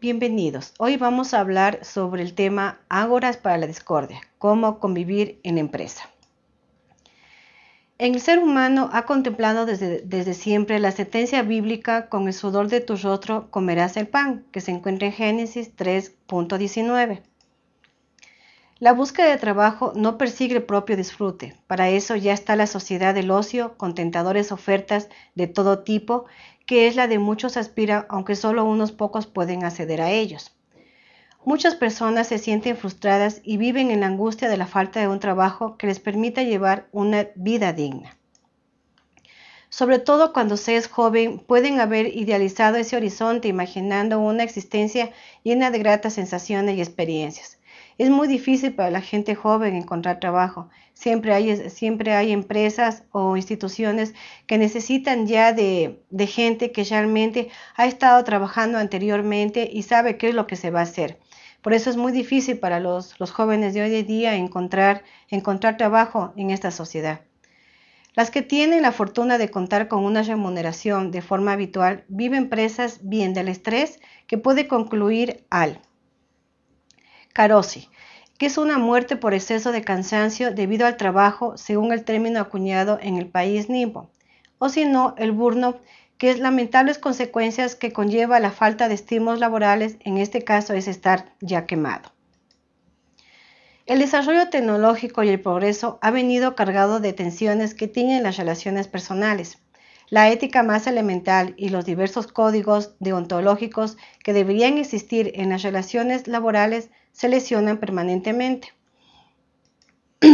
Bienvenidos. Hoy vamos a hablar sobre el tema Ágoras para la discordia, cómo convivir en empresa. El ser humano ha contemplado desde, desde, siempre la sentencia bíblica con el sudor de tu rostro comerás el pan, que se encuentra en Génesis 3.19. La búsqueda de trabajo no persigue el propio disfrute. Para eso ya está la sociedad del ocio, con tentadores ofertas de todo tipo, que es la de muchos aspira, aunque solo unos pocos pueden acceder a ellos. Muchas personas se sienten frustradas y viven en la angustia de la falta de un trabajo que les permita llevar una vida digna. Sobre todo cuando se es joven, pueden haber idealizado ese horizonte imaginando una existencia llena de gratas sensaciones y experiencias. Es muy difícil para la gente joven encontrar trabajo. Siempre hay, siempre hay empresas o instituciones que necesitan ya de, de gente que realmente ha estado trabajando anteriormente y sabe qué es lo que se va a hacer. Por eso es muy difícil para los, los, jóvenes de hoy en día encontrar, encontrar trabajo en esta sociedad. Las que tienen la fortuna de contar con una remuneración de forma habitual viven presas bien del estrés que puede concluir al Carosi, que es una muerte por exceso de cansancio debido al trabajo, según el término acuñado en el país nipo, o si no, el burnout, que es lamentables consecuencias que conlleva la falta de estímulos laborales, en este caso es estar ya quemado. El desarrollo tecnológico y el progreso ha venido cargado de tensiones que tienen las relaciones personales. La ética más elemental y los diversos códigos deontológicos que deberían existir en las relaciones laborales se lesionan permanentemente.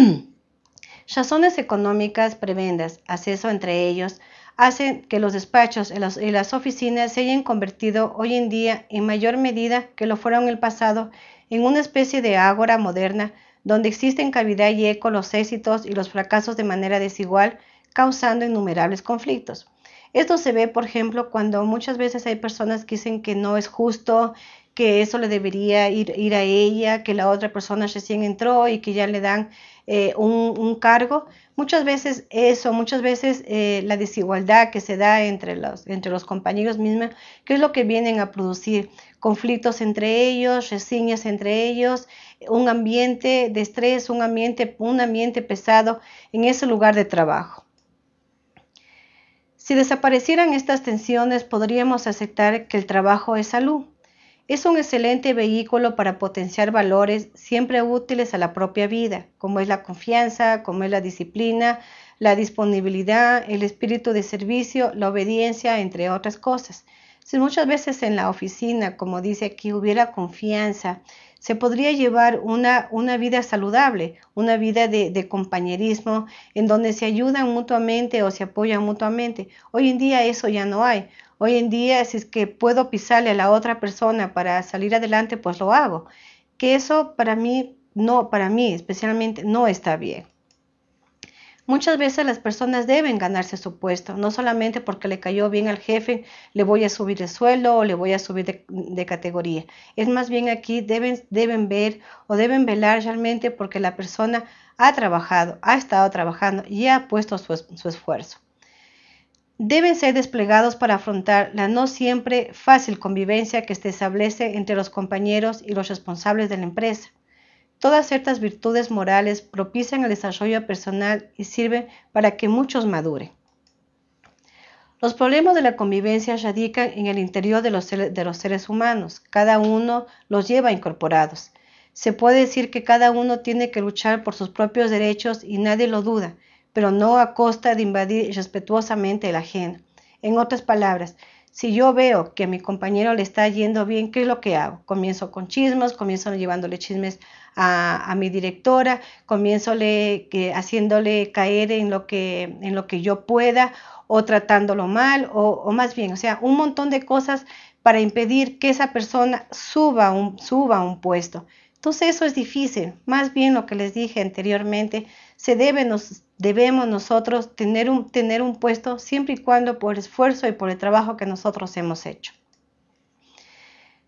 Razones económicas prebendas, acceso entre ellos, hacen que los despachos y las oficinas se hayan convertido hoy en día en mayor medida que lo fueron en el pasado en una especie de ágora moderna donde existen cavidad y eco los éxitos y los fracasos de manera desigual causando innumerables conflictos. Esto se ve, por ejemplo, cuando muchas veces hay personas que dicen que no es justo, que eso le debería ir, ir a ella, que la otra persona recién entró y que ya le dan eh, un, cargo. Muchas veces eso, muchas veces eh, la desigualdad que se da entre los, entre los compañeros mismos, que es lo que vienen a producir conflictos entre ellos, reseñas entre ellos, un ambiente de estrés, un ambiente, un ambiente pesado en ese lugar de trabajo. Si desaparecieran estas tensiones, podríamos aceptar que el trabajo es salud. Es un excelente vehículo para potenciar valores siempre útiles a la propia vida, como es la confianza, como es la disciplina, la disponibilidad, el espíritu de servicio, la obediencia, entre otras cosas. Si muchas veces en la oficina, como dice aquí, hubiera confianza, se podría llevar una, una vida saludable, una vida de, compañerismo, en donde se ayudan mutuamente o se apoyan mutuamente. Hoy en día eso ya no hay. Hoy en día, si es que puedo pisarle a la otra persona para salir adelante, pues lo hago. Que eso para mí, no, para mí especialmente, no está bien. Muchas veces las personas deben ganarse su puesto, no solamente porque le cayó bien al jefe, le voy a subir el sueldo o le voy a subir de, categoría. Es más bien aquí deben, deben ver o deben velar realmente porque la persona ha trabajado, ha estado trabajando y ha puesto su, su esfuerzo. Deben ser desplegados para afrontar la no siempre fácil convivencia que se establece entre los compañeros y los responsables de la empresa. Todas ciertas virtudes morales propician el desarrollo personal y sirven para que muchos maduren. Los problemas de la convivencia radican en el interior de los, de los seres humanos. Cada uno los lleva incorporados. Se puede decir que cada uno tiene que luchar por sus propios derechos y nadie lo duda, pero no a costa de invadir respetuosamente el ajeno. En otras palabras, si yo veo que a mi compañero le está yendo bien, ¿qué es lo que hago? Comienzo con chismes, comienzo llevándole chismes a, mi directora, comienzo le, que, haciéndole caer en lo, que, en lo que yo pueda o tratándolo mal o, o, más bien, o sea, un montón de cosas para impedir que esa persona suba un, suba un puesto. Entonces eso es difícil. Más bien lo que les dije anteriormente, se debe nos, debemos nosotros tener un, tener un puesto siempre y cuando por esfuerzo y por el trabajo que nosotros hemos hecho.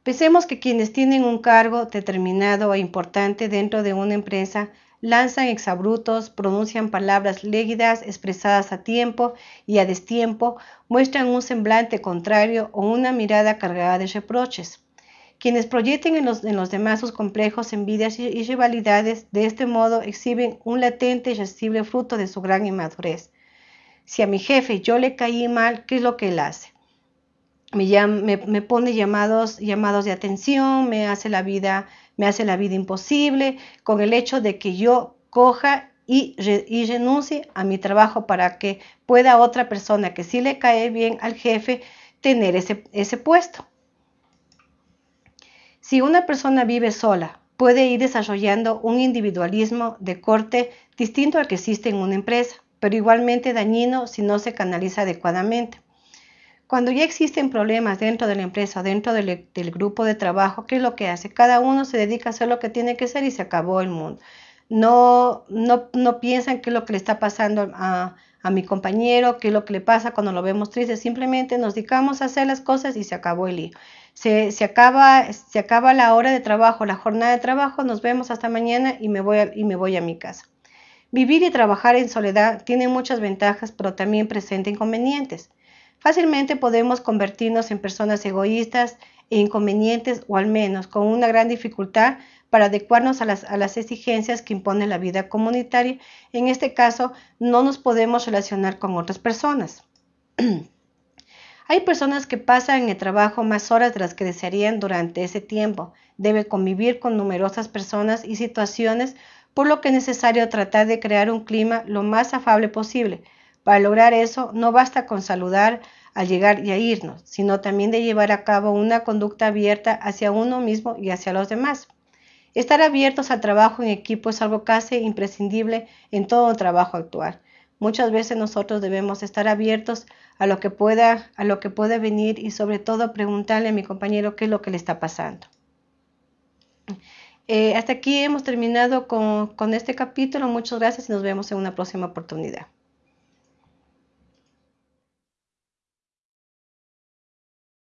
Pensemos que quienes tienen un cargo determinado e importante dentro de una empresa lanzan exabrutos, pronuncian palabras légidas expresadas a tiempo y a destiempo, muestran un semblante contrario o una mirada cargada de reproches. Quienes proyecten en los, demás sus complejos, envidias y, rivalidades, de este modo exhiben un latente y sensible fruto de su gran inmadurez. Si a mi jefe yo le caí mal, ¿qué es lo que él hace? Me, pone llamados, llamados de atención, me hace la vida, me hace la vida imposible, con el hecho de que yo coja y, renuncie a mi trabajo para que pueda otra persona que sí le cae bien al jefe tener ese puesto. Si una persona vive sola, puede ir desarrollando un individualismo de corte distinto al que existe en una empresa, pero igualmente dañino si no se canaliza adecuadamente. Cuando ya existen problemas dentro de la empresa, dentro del, grupo de trabajo, ¿qué es lo que hace? Cada uno se dedica a hacer lo que tiene que hacer y se acabó el mundo. No, no, no piensan qué es lo que le está pasando a, a mi compañero, qué es lo que le pasa cuando lo vemos triste. Simplemente nos dedicamos a hacer las cosas y se acabó el lío se, acaba, se acaba la hora de trabajo, la jornada de trabajo, nos vemos hasta mañana y me voy y me voy a mi casa. Vivir y trabajar en soledad tiene muchas ventajas, pero también presenta inconvenientes. Fácilmente podemos convertirnos en personas egoístas e inconvenientes o al menos con una gran dificultad para adecuarnos a las, exigencias que impone la vida comunitaria. En este caso, no nos podemos relacionar con otras personas. Hay personas que pasan en el trabajo más horas de las que desearían durante ese tiempo. Debe convivir con numerosas personas y situaciones, por lo que es necesario tratar de crear un clima lo más afable posible. Para lograr eso, no basta con saludar al llegar y a irnos, sino también de llevar a cabo una conducta abierta hacia uno mismo y hacia los demás. Estar abiertos al trabajo en equipo es algo casi imprescindible en todo trabajo actual. Muchas veces nosotros debemos estar abiertos a lo que pueda, a lo que pueda venir y sobre todo preguntarle a mi compañero qué es lo que le está pasando. Eh, hasta aquí hemos terminado con, con este capítulo. Muchas gracias y nos vemos en una próxima oportunidad.